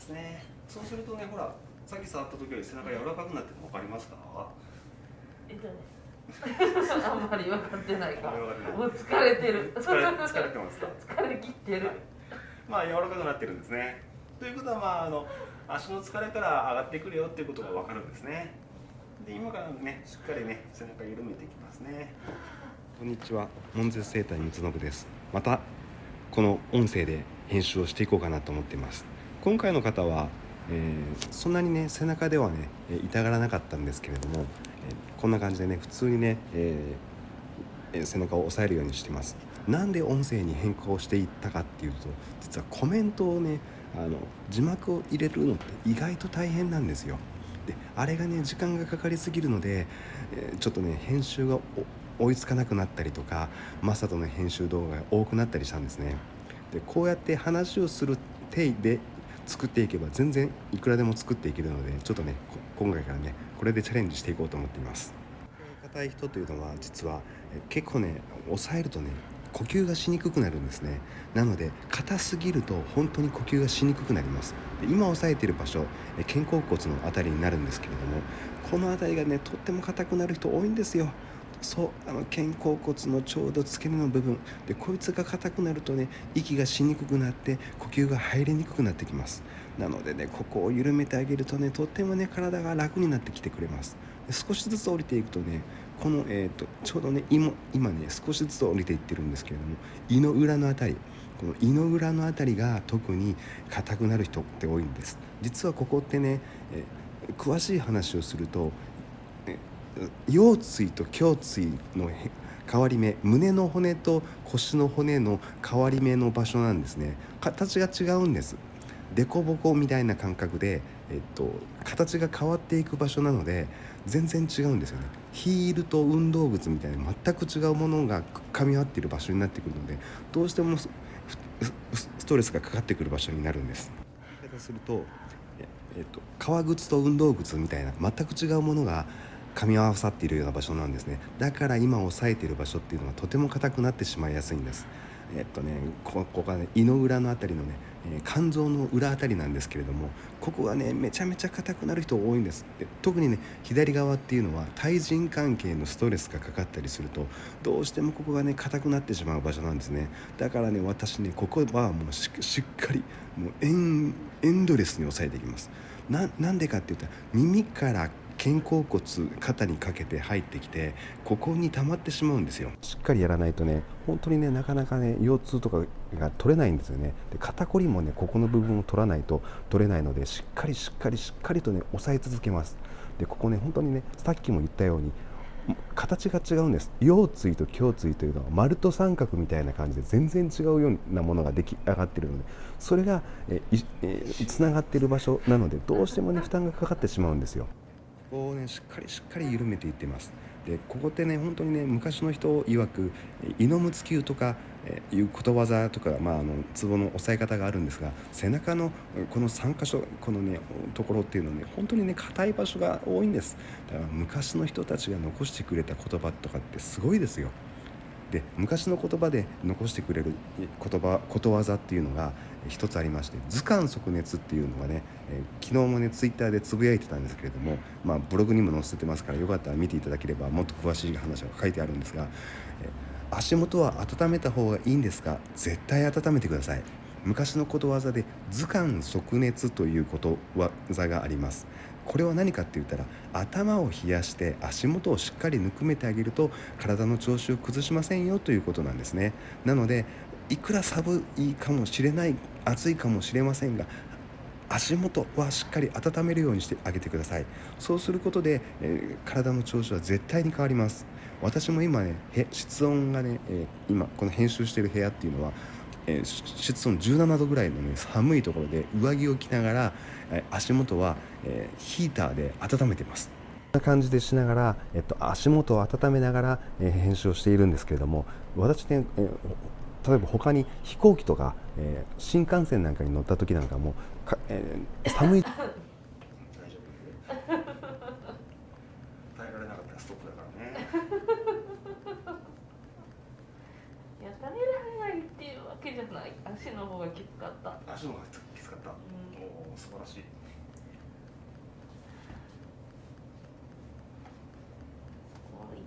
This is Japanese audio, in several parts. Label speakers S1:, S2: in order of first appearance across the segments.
S1: ますね。そうするとねほらさっき触った時より背中柔らかくなってるの分かりますか？
S2: え っとねあんまり分かってない。かもう疲れてる。
S1: 疲れ疲れてますか？
S2: 疲れ切ってる、
S1: はい。まあ柔らかくなってるんですね。ということはまああの足の疲れから上がってくるよっていうことが分かるんですね。で今からねしっかりね背中緩めていきますね。こんにちは。門絶生態三信です。またこの音声で編集をしていこうかなと思っています今回の方は、えーそんなにね背中ではね痛がらなかったんですけれども、えーこんな感じでね普通にね、えー背中を押さえるようにしてます。なんで音声に変更していったかっていうと実はコメントをねあの字幕を入れるのって意外と大変なんですよ。であれがね時間がかかりすぎるので、えちょっとね編集が追いつかなくなったりとかマサトの編集動画が多くなったりしたんですね。でこうやって話をする体で作っていけば全然いくらでも作っていけるのでちょっとね今回からねこれでチャレンジしていこうと思っています。硬い人というのは実はえ結構ね抑えるとね呼吸がしにくくなるんですね。なので硬すぎると本当に呼吸がしにくくなります。で今押さえている場所え肩甲骨のあたりになるんですけれどもこの辺りがねとっても硬くなる人多いんですよ。そうあの肩甲骨のちょうど付け根の部分。でこいつが硬くなるとね息がしにくくなって呼吸が入りにくくなってきます。なのでねここを緩めてあげるとねとってもね体が楽になってきてくれます。少しずつ降りていくとねこの、えー、とちょうどね今今ね少しずつ降りていってるんですけれども胃の裏のあたりこの胃の裏のあたりが特に硬くなる人って多いんです。実はここってね、え詳しい話をすると腰椎と胸椎の変わり目胸の骨と腰の骨の変わり目の場所なんですね。形が違うんです。凸凹みたいな感覚で、えっと、形が変わっていく場所なので全然違うんですよね。ヒールと運動靴みたいな全く違うものが噛み合っている場所になってくるのでどうしてもストレスがかかってくる場所になるんです。するとえっと、革靴と運動靴みたいな全く違うものが噛み合わさっているような場所なんですね。だから今押さえている場所っていうのはとても硬くなってしまいやすいんです。えっとねここがね胃の裏のあたりのね、え肝臓の裏あたりなんですけれどもここがねめちゃめちゃ硬くなる人多いんです。で特にね左側っていうのは対人関係のストレスがかかったりするとどうしてもここがね硬くなってしまう場所なんですね。だからね私ねここはもうしっかりもうエンドレスに押さえていきます。ななんでかって言ったら耳から肩甲骨肩にかけて入ってきてここに溜まってしまうんですよ。しっかりやらないとね本当にねなかなかね腰痛とかが取れないんですよね。で肩こりもねここの部分を取らないと取れないのでしっかりしっかりしっかりとね押さえ続けます。でここね本当にねさっきも言ったように形が違うんです。腰椎と胸椎というのは丸と三角みたいな感じで全然違うようなものが出来上がってるのでそれがえいえーつながってる場所なのでどうしてもね負担がかかってしまうんですよ。ここをねしっかりしっかり緩めていってます。でここってね本当にね昔の人曰くえ胃のむつ球とかえいうことわざとか、まあ、あのツボの押さえ方があるんですが背中のこの3箇所このねところっていうのはね本当にね硬い場所が多いんです。だから昔の人たちが残してくれた言葉とかってすごいですよ。で昔の言葉で残してくれる言葉ことわざっていうのがえー一つありまして図鑑即熱っていうのがね、えー昨日もねツイッターでつぶやいてたんですけれども、まあ、ブログにも載せてますからよかったら見ていただければもっと詳しい話が書いてあるんですが、えー足元は温めた方がいいんですか？絶対温めてください。昔のことわざで図鑑即熱ということわざがあります。これは何かって言ったら頭を冷やして足元をしっかりぬくめてあげると体の調子を崩しませんよということなんですね。なのでいくら寒いかもしれない暑いかもしれませんが足元はしっかり温めるようにしてあげてください。そうすることで、えー体の調子は絶対に変わります。私も今ね室温がね、えー今この編集してる部屋っていうのは、えーし室温17度ぐらいのね寒いところで上着を着ながら、えー足元は、えーヒーターで温めてます。こんな感じでしながら、えっと、足元を温めながら、えー編集をしているんですけれども私ね、えー例えば他に飛行機とか、えー新幹線なんかに乗った時なんかもか、えー寒い な
S2: い。足の方がきつかった。
S1: 足の方がきつかった、う
S2: ん、
S1: お素晴らしい。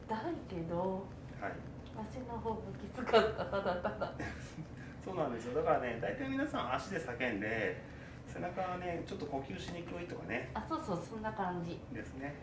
S2: 痛いけど、
S3: はい、
S2: 足の方がきつかったただただ。
S3: そうなんですよ。だからね大体皆さん足で叫んで背中はねちょっと呼吸しにくいとかね。
S2: あそうそうそんな感じ。
S3: ですね。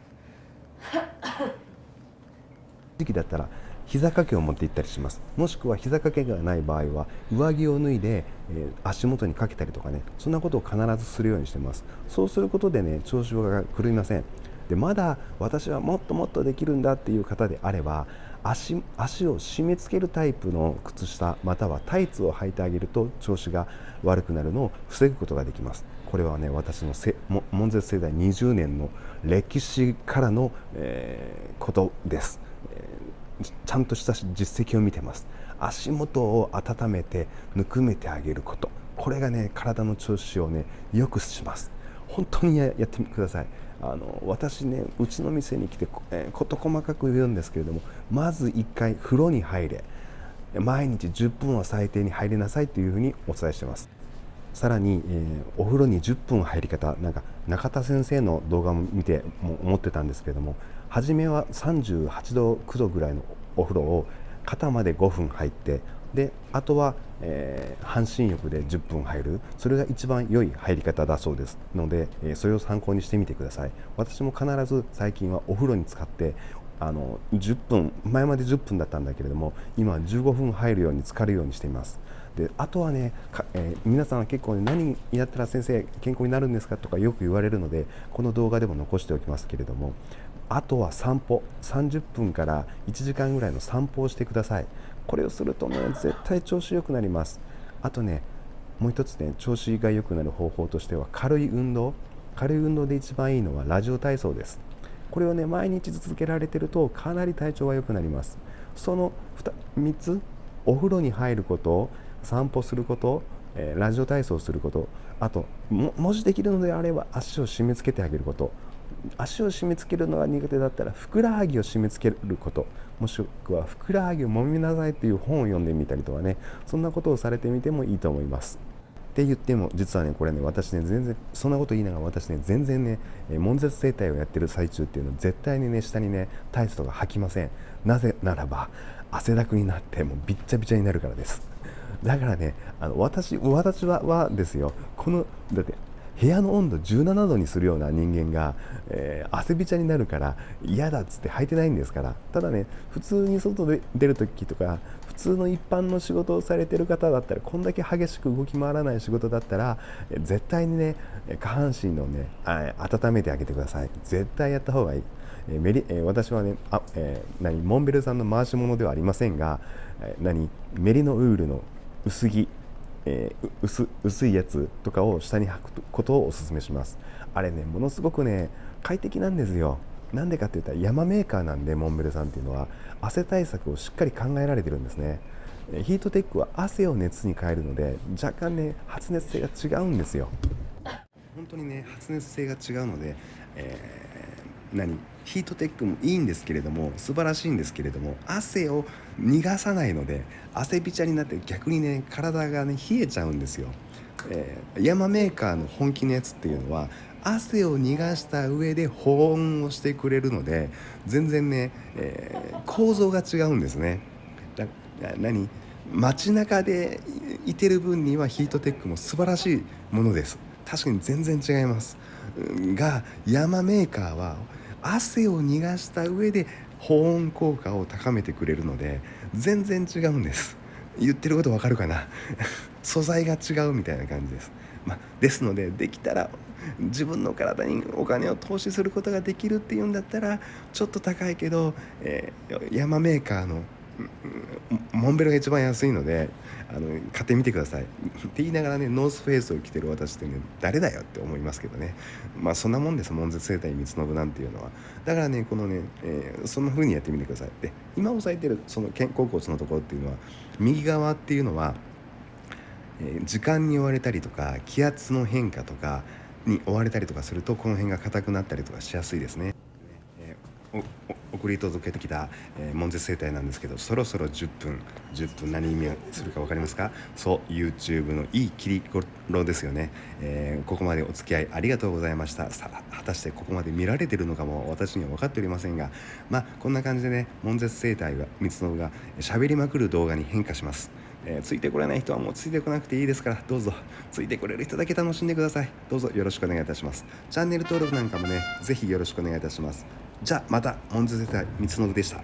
S1: 時期だったら膝掛けを持って行ったりします。もしくは膝掛けがない場合は上着を脱いで、え足元にかけたりとかね。そんなことを必ずするようにしてます。そうすることでね調子が狂いません。でまだ私はもっともっとできるんだっていう方であれば足足を締め付けるタイプの靴下またはタイツを履いてあげると調子が悪くなるのを防ぐことができます。これはね私のせも門絶世代20年の歴史からの、えーことです、えーちゃんとした実績を見てます。足元を温めてぬくめてあげること。これがね体の調子をね良くします。本当にやってください。あの私ねうちの店に来て、えー事細かく言うんですけれどもまず1回風呂に入れ毎日10分は最低に入りなさいというふうにお伝えしてます。さらに、えーお風呂に10分入り方なんか中田先生の動画も見ても思ってたんですけれども初めは38度9度ぐらいのお風呂を肩まで5分入ってであとは、えー半身浴で10分入る。それが一番良い入り方だそうですので、えーそれを参考にしてみてください。私も必ず最近はお風呂に使ってあの10分前まで10分だったんだけれども今は15分入るように浸かるようにしています。であとはね、えー皆さんは結構、ね、何やったら先生健康になるんですかとかよく言われるのでこの動画でも残しておきますけれどもあとは散歩30分から1時間ぐらいの散歩をしてください。これをするとね絶対調子良くなります。あとねもう一つね調子が良くなる方法としては軽い運動。軽い運動で一番いいのはラジオ体操です。これをね毎日続けられてるとかなり体調が良くなります。その 3, つお風呂に入ること散歩すること、えーラジオ体操することあとももしできるのであれば足を締め付けてあげること。足を締め付けるのが苦手だったらふくらはぎを締め付けることもしくはふくらはぎを揉みなさいという本を読んでみたりとかねそんなことをされてみてもいいと思います。って言っても実はねこれね私ね全然そんなこと言いながら私ね全然ね悶絶整体をやってる最中っていうのは絶対にね下にねタイツとか履きません。なぜならば汗だくになってもうびっちゃびちゃになるからです。だからねあの私私ははですよ。このだって部屋の温度17度にするような人間が、えー汗びちゃになるから嫌だっつって履いてないんですから。ただね普通に外で出る時とか普通の一般の仕事をされてる方だったらこんだけ激しく動き回らない仕事だったら絶対にね下半身のね温めてあげてください。絶対やった方がいい。えメリえ私はねあ、えー何モンベルさんの回し物ではありませんが、え何メリノウールの薄着えー薄薄いやつとかを下に履くことをお勧めします。あれねものすごくね快適なんですよ。なんでかって言ったら山メーカーなんでモンベルさんっていうのは汗対策をしっかり考えられてるんですね。ヒートテックは汗を熱に変えるので若干ね発熱性が違うんですよ。本当にね発熱性が違うので、えー何？ヒートテックもいいんですけれども素晴らしいんですけれども汗を逃がさないので汗びちゃになって逆にね体がね冷えちゃうんですよ、えー山メーカーの本気のやつっていうのは汗を逃がした上で保温をしてくれるので全然ね、えー構造が違うんですね。だ何？街中でいてる分にはヒートテックも素晴らしいものです。確かに全然違います。が山メーカーは汗を逃がした上で保温効果を高めてくれるので全然違うんです。言ってることわかるかな？素材が違うみたいな感じです、まあ、ですのでできたら自分の体にお金を投資することができるっていうんだったらちょっと高いけど、えー山メーカーのモンベルが一番安いのであの買ってみてください。って言いながらねノースフェイスを着てる私ってね誰だよって思いますけどね。まあそんなもんです。門絶生態三つ信なんていうのは。だからねこのね、えーそんな風にやってみてください。で今押さえてるその肩甲骨のところっていうのは右側っていうのはえー時間に追われたりとか気圧の変化とかに追われたりとかするとこの辺が硬くなったりとかしやすいですね。送り届けてきた、えー、門絶生態なんですけどそろそろ10分10分何意味するか分かりますか？そう YouTube のいい切り頃ですよね、えー、ここまでお付き合いありがとうございました。さあ果たしてここまで見られてるのかも私には分かっておりませんがまあこんな感じでね門絶生態が三つのが喋りまくる動画に変化します。えー、ついてこれない人はもうついてこなくていいですからどうぞついてこれる人だけ楽しんでください。どうぞよろしくお願いいたします。チャンネル登録なんかもねぜひよろしくお願いいたします。じゃあまたモンズ世代三つのでした。